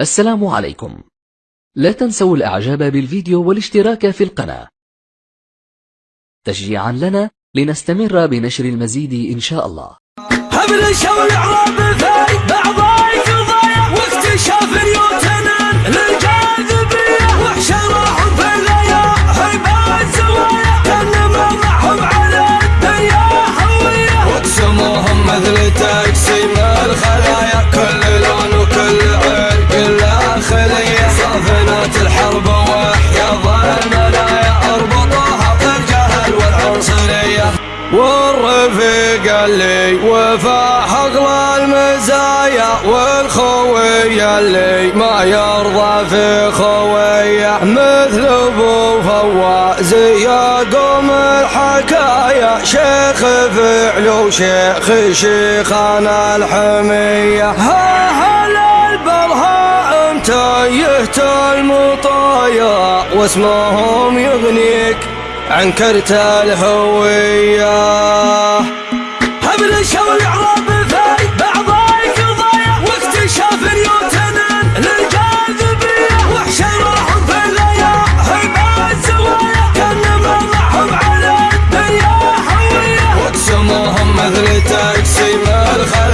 السلام عليكم. لا تنسوا الإعجاب بالفيديو والاشتراك في القناة. تشجيعا لنا لنستمر بنشر المزيد إن شاء الله. صافنات الحرب وحياض المنايا اربطوها بالجهل والعنصرية. والرفيق اللي وفاح اغلى المزايا والخوي اللي ما يرضى في خويه مثل أبو فواز يقوم الحكايا شيخ فعل وشيخ شيخان الحمية. واسمهم يغنيك عن كرت الهوية. حبل الشول عرب في بعض القضايا واكتشاف نيوتن للجاذبية. وحشرهم في الليا هيبة الزوايا. كان معهم على الدنيا هوية واقسموهم مثل تقسيم الخلايا